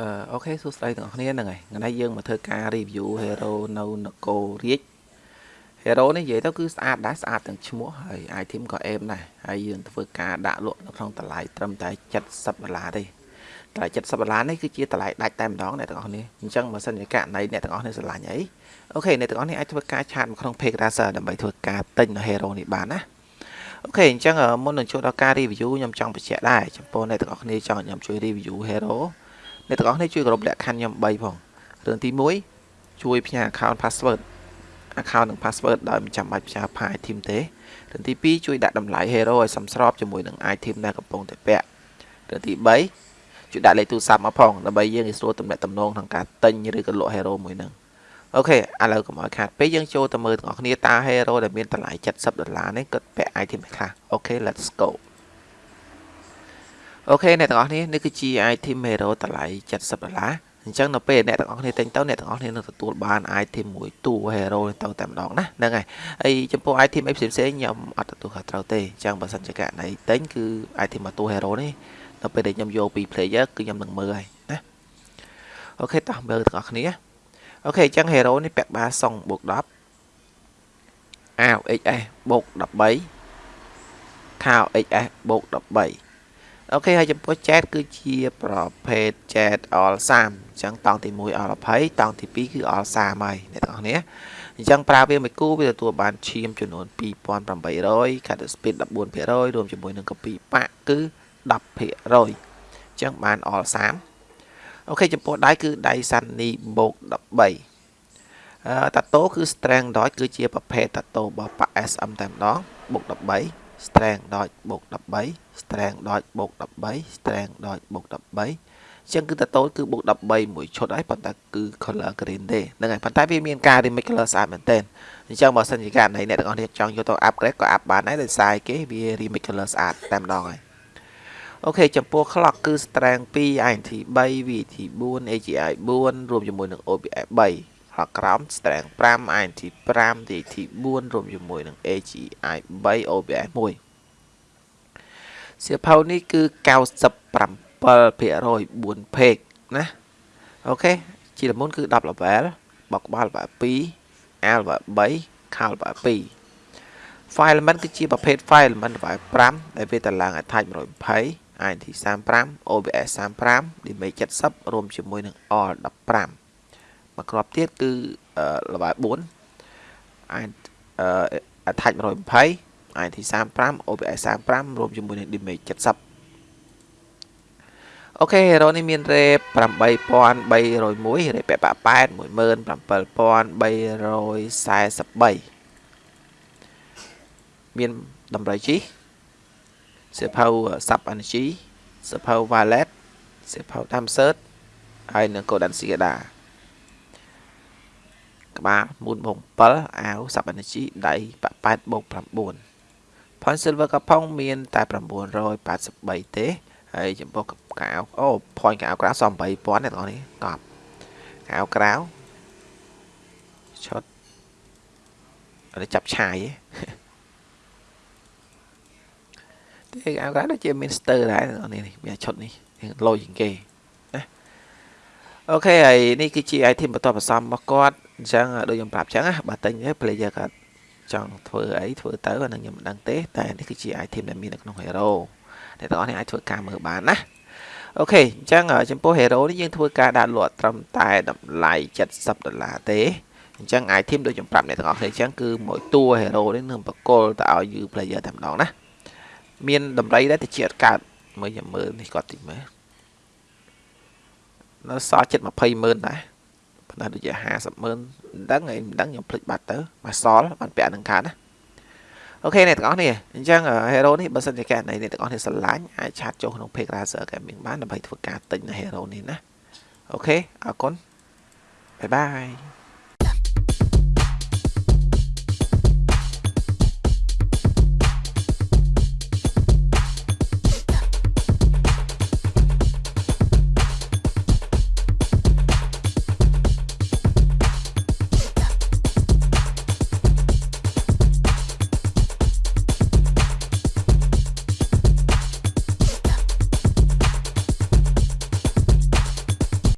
អឺ OK សួស្តីទាំងអស់គ្នាហ្នឹងហើយថ្ងៃនេះយើងមកធ្វើការ review hero នៅនគររាជ hero នេះនិយាយទៅគឺស្អាតដែរស្អាតទាំងឈ្មោះហើយ item ក៏អេមដែរហើយយើងធ្វើការដាក់លក់នៅក្នុងតម្លៃត្រឹមតែ70ដុល្លារទេតម្លៃ70ដុល្លារនេះគឺជាតម្លៃដាច់តែម្ដងអ្នកទាំងអស់គ្នាអញ្ចឹងបើសិនជាករណីអ្នកទាំងអស់គ្នាស្រឡាញ់អី OK អ្នកទាំងអស់គ្នាអាចធ្វើការ chat មកក្នុង page Razer ដើម្បីធ្វើការទិញនៅ hero នេះបានណា OK អញ្ចឹងមុននឹងចូលដល់ការ review ខ្ញុំចង់បញ្ជាក់ដែរចំពោះអ្នកទាំងអស់គ្នាចង់ខ្ញុំជួយ review hero អ្នកទាំងអស់គ្នាជួយគោរពលក្ខខណ្ឌខ្ញុំ3ផងរឿងទី1ជួយផ្ញើ account password account និង password ដោយមិនចាំបាច់ផ្ញើ file item ទេរឿងទី2ជួយដាក់តម្លៃ hero ឲ្យសមស្របជាមួយនឹង item ដែលកំពុងតែពាក់រឿងទី3ជួយដាក់លេខទូរស័ព្ទមកផងដើម្បីយើងងាយស្រួលទំនាក់ទំនងក្នុងការទិញឬក៏លក់ hero មួយនឹងអូខេឥឡូវកុំឲ្យខាតពេកយើងចូលទៅមើលទាំងអស់គ្នាតើ hero ដែលមានតម្លៃ70ដុល្លារនេះគាត់ពាក់ item ខ្លះអូខេ let's go OK អ្នកទាំងអស់គ្នានេះគឺជា item hero តម្លៃ70ដុល្លារអញ្ចឹងនៅពេលអ្នកទាំងអស់គ្នាទិញទៅអ្នកទាំងអស់គ្នានឹងទទួលបាន item មួយតួ hero ទៅតែម្ដងណាហ្នឹងហើយហើយចំពោះ item អីផ្សេងផ្សេងខ្ញុំអត់ទទួលខុសត្រូវទេអញ្ចឹងបើសិនជាករណីទិញគឺ item មួយតួ hero នេះនៅពេលដែលខ្ញុំយកពី player គឺខ្ញុំនឹងមើលហើយណា OK តោះមើលទាំងអស់គ្នា OK អញ្ចឹង hero នេះពាក់បាសុងបូក10អាវ XS បូក13ខោ XS បូក13 អូខេហើយចំពោះ chat គឺជាប្រភេទ chat all 30អញ្ចឹងតង់ទី1 all 20តង់ទី2គឺ all 30ហើយអ្នកទាំងអស់គ្នាអញ្ចឹងប្រើវាមួយគូវាទទួលបានឈាមចំនួន2800 cut speed 14%រួមជាមួយនឹង copy បាក់គឺ10%អញ្ចឹងបាន all 30អូខេចំពោះដៃគឺដៃ Sunny បូក13អឺតាតូគឺ strength dot គឺជាប្រភេទតាតូរបស់ប៉ា SM តែម្ដងបូក13 strength ដ .j បូក13 strength ដ .j បូក13 strength ដ .j បូក13អញ្ចឹងគឺតតូចគឺបូក13មួយឈុតហើយប៉ុន្តែគឺ color green ទេហ្នឹងហើយប៉ុន្តែវាមានការ remix color ស្អាតមែនទែនអញ្ចឹងបើសិនជាករណីអ្នកទាំងអស់គ្នាចង់យកទៅ upgrade ក៏ up បានដែរដោយសារគេវា remix color ស្អាតតែម្ដងហើយអូខេចំពោះ clock គឺ strength 2 INT 3 VT 4 AGI 4រួមជាមួយនឹង OBS 3 ហក្រោម strength 5 INT 5 DT 4រួមជាមួយនឹង AGI 3 OBS 1សៀវភៅនេះគឺ97% 4 page ណាអូខេជាលមុនគឺ10 level បកក្បាល level 2 L level 3 Cal level 2 file element គឺជាប្រភេទ file element level 5ដែលវាតឡើង attach 120 INT 35 OBS 35 image 70រួមជាមួយនឹង all 15 មួយគ្រាប់ទៀតគឺល្បែ4អាច attach 120 IT 35 OBS 35រួមជាមួយនឹង damage 70អូខេ hero នេះមាន rate 8301 rate ពាក់បាក់8 17343មានតម្រៃជីសៀវភៅ sub energy សៀវភៅ wallet សៀវភៅ time search ហើយនិង Codan Sigada ក្បាល4បូក7អាវសាប់អេនជីដៃ8បូក9 point silver កផុងមានតែ983ទេហើយចំពោះកៅអូ point កៅក្រៅសល់8000អ្នកទាំងនេះកប់កៅក្រៅឈុតអត់ចាប់ឆាយទេកៅក្រៅដូចជាមាន stir ដែរអ្នកនេះមានឈុតនេះលុយជាងគេណាអូខេហើយនេះគឺជា item បន្ទាប់បន្សំរបស់គាត់ អញ្ចឹងដូចខ្ញុំប្រាប់អញ្ចឹងណាបើទិញ player គាត់ចង់ធ្វើអីធ្វើទៅអានឹងខ្ញុំមិនដឹងទេ តែនេះគឺជា item ដែលមាននៅក្នុង hero អ្នកទាំងអស់នេះអាចធ្វើការមើលបានណាអូខេអញ្ចឹងចំពោះ hero នេះយើងធ្វើការដាក់លក់ត្រឹមតែតម្លៃ70ដុល្លារទេអញ្ចឹង item ដូចខ្ញុំប្រាប់អ្នកទាំងអស់គ្នាអញ្ចឹងគឺមួយតួ hero នេះនឹងបកលទៅឲ្យ you player តែម្ដងណាមានតម្លៃដែរតិចអត់កើតមើលខ្ញុំមើលនេះគាត់តិចមើលនៅសល់ចិត្ត20ម៉ឺនដែរ ប៉ុន្តែដូចជា50ម៉ឺនមិនដឹងឯងមិនដឹងខ្ញុំភ្លេចបាត់ទៅមកសល់បានពាក់នឹងខាតណាអូខេអ្នកទាំងអស់នេះអញ្ចឹង hero នេះបើសិនជាកែណៃអ្នកទាំងអស់នេះស្រឡាញ់អាចឆាតចូលក្នុង page Razer Gaming បានដើម្បីធ្វើការទិញនៅ hero នេះណាអូខេអរគុណបាយបាយ